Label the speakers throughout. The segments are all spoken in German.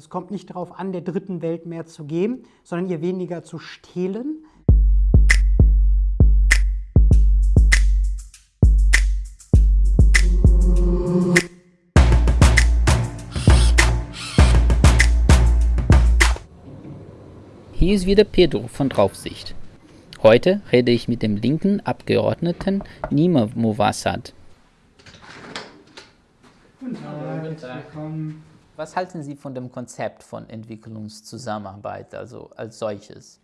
Speaker 1: Es kommt nicht darauf an, der dritten Welt mehr zu geben, sondern ihr weniger zu stehlen.
Speaker 2: Hier ist wieder Pedro von Draufsicht. Heute rede ich mit dem linken Abgeordneten Nima Mowassad.
Speaker 1: Guten Tag,
Speaker 2: Guten Tag.
Speaker 1: willkommen.
Speaker 2: Was halten Sie von dem Konzept von Entwicklungszusammenarbeit, also als solches?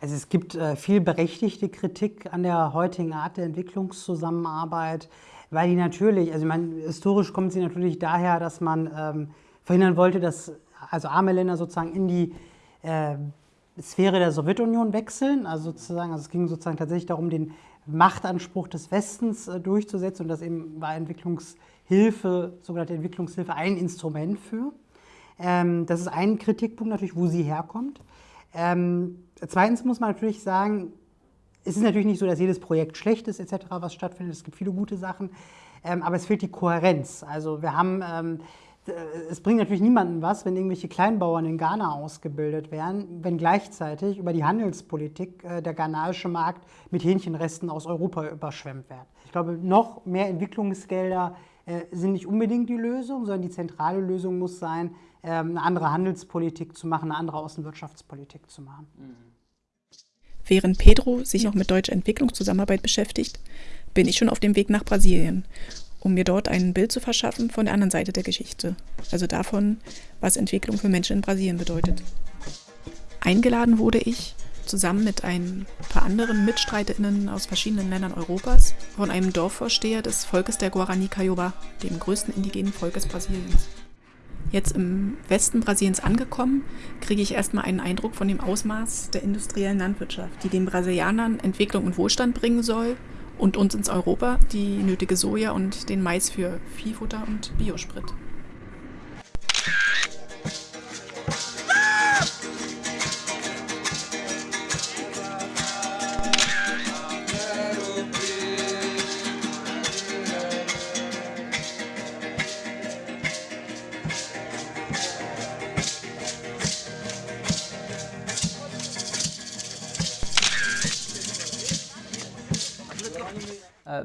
Speaker 1: Also es gibt äh, viel berechtigte Kritik an der heutigen Art der Entwicklungszusammenarbeit, weil die natürlich, also ich meine, historisch kommt sie natürlich daher, dass man ähm, verhindern wollte, dass also arme Länder sozusagen in die äh, Sphäre der Sowjetunion wechseln. Also sozusagen, also es ging sozusagen tatsächlich darum, den Machtanspruch des Westens äh, durchzusetzen und das eben war Entwicklungshilfe, sogenannte Entwicklungshilfe, ein Instrument für. Ähm, das ist ein Kritikpunkt natürlich, wo sie herkommt. Ähm, zweitens muss man natürlich sagen, es ist natürlich nicht so, dass jedes Projekt schlecht ist, etc., was stattfindet. Es gibt viele gute Sachen, ähm, aber es fehlt die Kohärenz. Also wir haben, es bringt natürlich niemandem was, wenn irgendwelche Kleinbauern in Ghana ausgebildet werden, wenn gleichzeitig über die Handelspolitik äh, der ghanaische Markt mit Hähnchenresten aus Europa überschwemmt wird. Ich glaube, noch mehr Entwicklungsgelder sind nicht unbedingt die Lösung, sondern die zentrale Lösung muss sein, ähm, eine andere Handelspolitik zu machen, eine andere Außenwirtschaftspolitik zu machen.
Speaker 3: Während Pedro sich auch mit deutscher Entwicklungszusammenarbeit beschäftigt, bin ich schon auf dem Weg nach Brasilien, um mir dort ein Bild zu verschaffen von der anderen Seite der Geschichte, also davon, was Entwicklung für Menschen in Brasilien bedeutet. Eingeladen wurde ich, zusammen mit ein paar anderen MitstreiterInnen aus verschiedenen Ländern Europas, von einem Dorfvorsteher des Volkes der Guarani Kaiowá, dem größten indigenen Volkes Brasiliens. Jetzt im Westen Brasiliens angekommen, kriege ich erstmal einen Eindruck von dem Ausmaß der industriellen Landwirtschaft, die den Brasilianern Entwicklung und Wohlstand bringen soll und uns ins Europa die nötige Soja und den Mais für Viehfutter und Biosprit.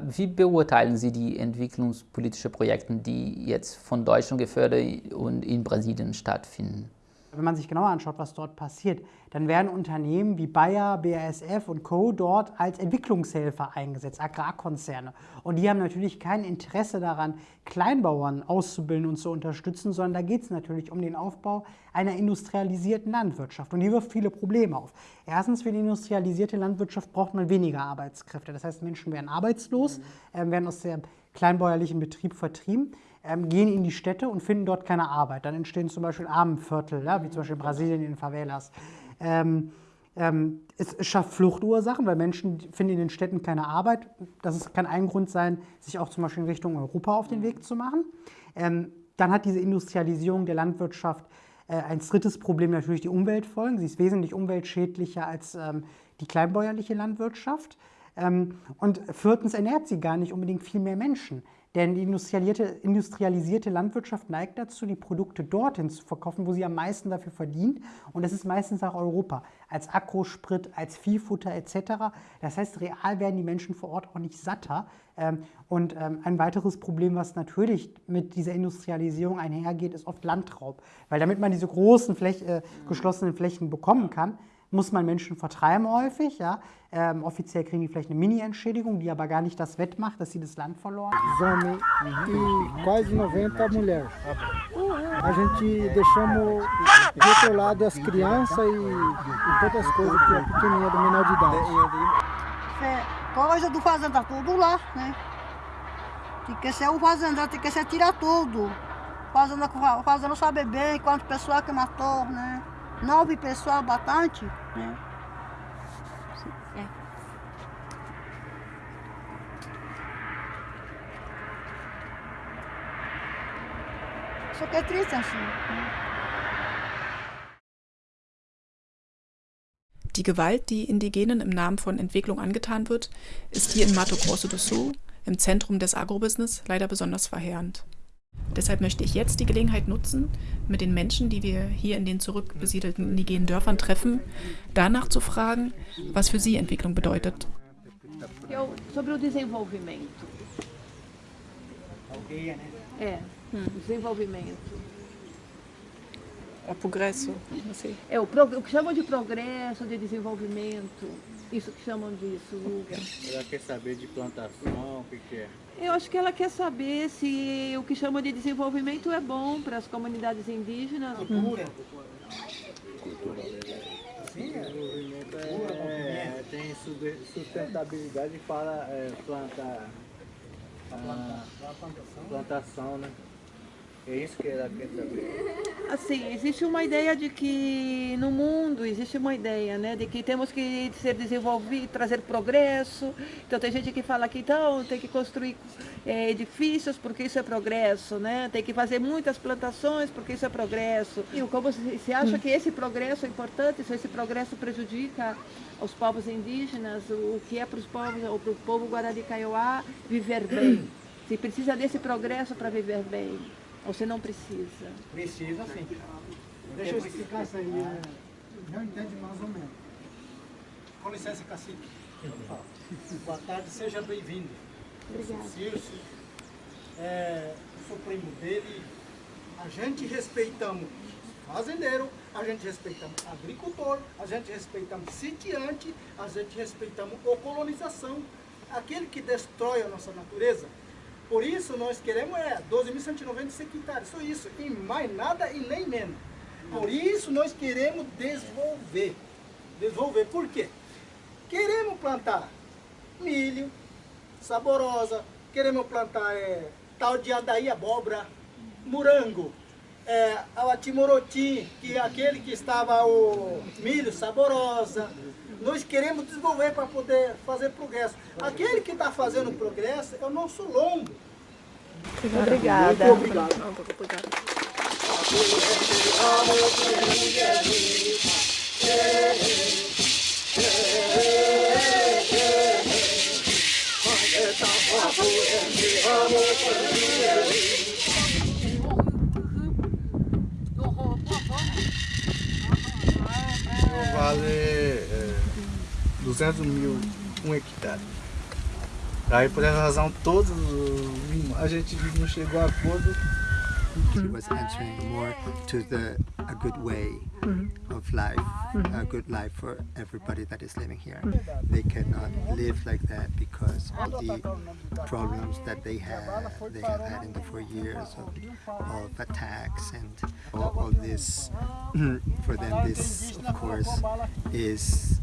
Speaker 2: Wie beurteilen Sie die entwicklungspolitischen Projekte, die jetzt von Deutschland gefördert und in Brasilien stattfinden?
Speaker 1: Wenn man sich genauer anschaut, was dort passiert, dann werden Unternehmen wie Bayer, BASF und Co. dort als Entwicklungshelfer eingesetzt, Agrarkonzerne. Und die haben natürlich kein Interesse daran, Kleinbauern auszubilden und zu unterstützen, sondern da geht es natürlich um den Aufbau einer industrialisierten Landwirtschaft. Und die wirft viele Probleme auf. Erstens, für die industrialisierte Landwirtschaft braucht man weniger Arbeitskräfte. Das heißt, Menschen werden arbeitslos, äh, werden aus dem kleinbäuerlichen Betrieb vertrieben ähm, gehen in die Städte und finden dort keine Arbeit. Dann entstehen zum Beispiel Armenviertel, ja, wie zum Beispiel in Brasilien in den Favelas. Ähm, ähm, es schafft Fluchtursachen, weil Menschen finden in den Städten keine Arbeit. Das kann ein Grund sein, sich auch zum Beispiel in Richtung Europa auf den Weg zu machen. Ähm, dann hat diese Industrialisierung der Landwirtschaft äh, ein drittes Problem natürlich die Umweltfolgen. Sie ist wesentlich umweltschädlicher als ähm, die kleinbäuerliche Landwirtschaft. Ähm, und viertens ernährt sie gar nicht unbedingt viel mehr Menschen. Denn die industrialisierte, Landwirtschaft neigt dazu, die Produkte dorthin zu verkaufen, wo sie am meisten dafür verdient. Und das ist meistens auch Europa, als Agrosprit, als Viehfutter etc. Das heißt, real werden die Menschen vor Ort auch nicht satter. Ähm, und ähm, ein weiteres Problem, was natürlich mit dieser Industrialisierung einhergeht, ist oft Landraub. Weil damit man diese großen Fläch äh, geschlossenen Flächen bekommen kann, muss man Menschen vertreiben häufig. Ja? Ähm, offiziell kriegen die vielleicht eine Mini-Entschädigung, die aber gar nicht das wettmacht, dass sie das Land verloren haben.
Speaker 4: E quase 90 mulheres. A gente deixamos do outro lado as crianças e, e todas as coisas que é pequenininha do menor de idade.
Speaker 5: É, coisa do fazenda tudo lá, né? Tem que ser o fazenda, tem que ser tirar tudo. Fazenda, fazenda sabe bem quanto pessoal que matou, né? Nove pessoas bastante, né? É. Só que é triste assim.
Speaker 3: Die Gewalt, die Indigenen im Namen von Entwicklung angetan wird, ist hier in Mato Grosso do Sul, im Zentrum des Agrobusiness, leider besonders verheerend. Deshalb möchte ich jetzt die Gelegenheit nutzen, mit den Menschen, die wir hier in den zurückbesiedelten indigenen Dörfern treffen, danach zu fragen, was für sie Entwicklung bedeutet.
Speaker 6: O desenvolvimento. É,
Speaker 3: progresso, não sei.
Speaker 6: É o, o que chamam de progresso, de desenvolvimento. Isso que chamam disso.
Speaker 7: Ela quer saber de plantação, o que, que é?
Speaker 6: Eu acho que ela quer saber se o que chama de desenvolvimento é bom para as comunidades indígenas.
Speaker 1: Cultura.
Speaker 7: Desenvolvimento é, é, tem sustentabilidade para é, plantar a plantação, né? É isso que ela quer saber.
Speaker 6: Assim, existe uma ideia de que no mundo existe uma ideia, né, de que temos que ser desenvolvido, trazer progresso. Então tem gente que fala que então tem que construir eh, edifícios porque isso é progresso, né? Tem que fazer muitas plantações porque isso é progresso. E como se, se acha que esse progresso é importante, se esse progresso prejudica os povos indígenas, o que é para os povos, ou para o povo Guarani Kaiowá viver bem. Se precisa desse progresso para viver bem, se não precisa.
Speaker 1: Precisa sim.
Speaker 4: Deixa eu explicar isso aí. é, Já entende mais ou menos.
Speaker 8: Com licença, cacique. Boa tarde, seja bem-vindo. Eu sou Circe, é, eu sou primo dele. A gente respeitamos fazendeiro, a gente respeitamos agricultor, a gente respeitamos sitiante, a gente respeitamos o colonização, aquele que destrói a nossa natureza. Por isso nós queremos é 12.196 hectares, só isso, e mais nada e nem menos. Por isso nós queremos desenvolver. Desenvolver, por quê? Queremos plantar milho, saborosa, queremos plantar é, tal de adaí abóbora, morango, é, atimoroti, que é aquele que estava o milho saborosa. Nós queremos desenvolver para poder fazer progresso. Aquele que está fazendo progresso é o nosso lombo.
Speaker 6: Obrigada.
Speaker 8: Muito obrigado.
Speaker 7: Vale é, 200 mil um hectare. Aí por essa razão todos a gente não chegou a acordo.
Speaker 9: He was answering more to the a good way of life, Mm-hmm. a good life for everybody that is living here. Mm-hmm. They cannot live like that because of the problems that they have. They have had in the four years of, of attacks and all, all this. For them, this of course is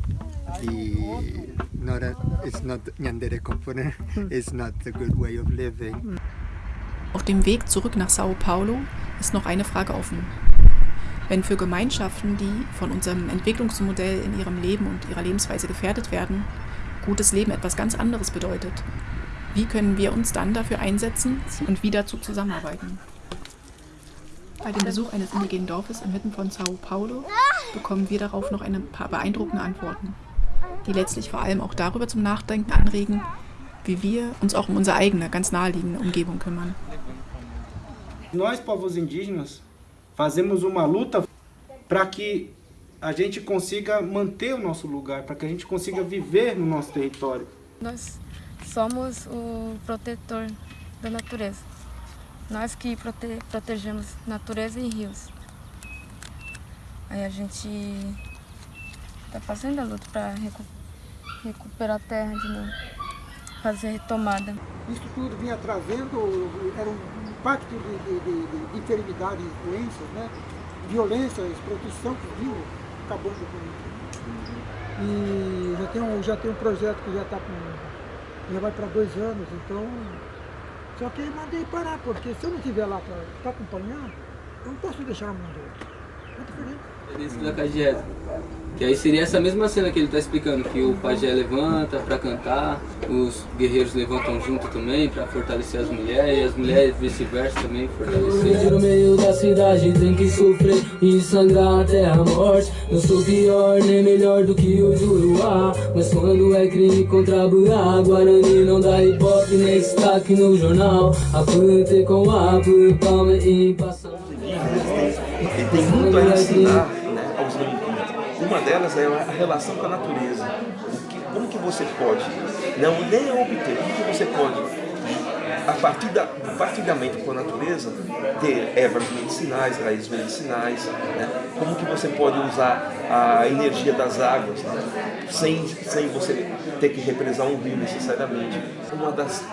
Speaker 9: the not a. It's not Nyandere Kompone. Mm-hmm. It's not the good way of living.
Speaker 3: Auf dem Weg zurück nach Sao Paulo ist noch eine Frage offen. Wenn für Gemeinschaften, die von unserem Entwicklungsmodell in ihrem Leben und ihrer Lebensweise gefährdet werden, gutes Leben etwas ganz anderes bedeutet, wie können wir uns dann dafür einsetzen und wie dazu zusammenarbeiten? Bei dem Besuch eines indigenen Dorfes inmitten von Sao Paulo bekommen wir darauf noch ein paar beeindruckende Antworten, die letztlich vor allem auch darüber zum Nachdenken anregen, wie wir uns auch um unsere eigene, ganz naheliegende Umgebung kümmern.
Speaker 10: Nós, povos indígenas, fazemos uma luta para que a gente consiga manter o nosso lugar, para que a gente consiga viver no nosso território.
Speaker 11: Nós somos o protetor da natureza. Nós que prote protegemos natureza e rios. Aí a gente está fazendo a luta para recu recuperar a terra de novo, fazer retomada.
Speaker 4: Isso tudo vinha trazendo, era um impacto de, de, de, de enfermidades, doenças, né? violência, que vinha acabando com isso. E já tem um, já tem um projeto que já está com. já vai para dois anos, então. Só que mandei parar, porque se eu não estiver lá para acompanhar, eu não posso deixar a mão do outro.
Speaker 12: É da catequese. Que aí seria essa mesma cena que ele está explicando, que o pajé levanta para cantar, os guerreiros levantam junto também para fortalecer as mulheres, e as mulheres vice-versa também fortalecer.
Speaker 13: No meio da cidade tem que sofrer e sangrar até a morte. Não sou pior nem melhor do que o Juruá, mas quando é crime contra a Guarani não dá hipótese nem destaque no jornal. Aponte com a palma e passa.
Speaker 14: Ele tem muito a ensinar né, aos. Uma delas é a relação com a natureza. Como que você pode, não nem obter, como que você pode, a partir da, do partilhamento com a natureza, ter ervas medicinais, raízes medicinais, né? como que você pode usar a energia das águas, né? sem, sem você ter que represar um rio necessariamente. Uma das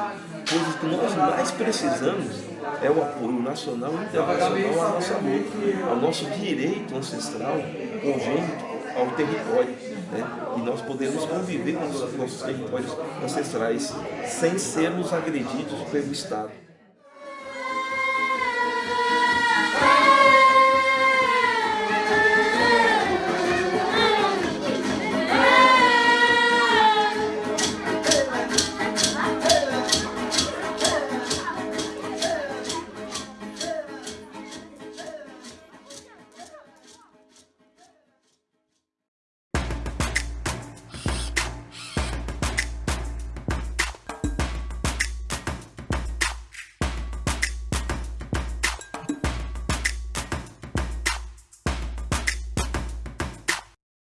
Speaker 14: coisas que nós mais precisamos é o apoio nacional e internacional à nossa luta, ao nosso direito ancestral, congênito, ao território. Né? E nós podemos conviver com os nossos territórios ancestrais sem sermos agredidos pelo Estado.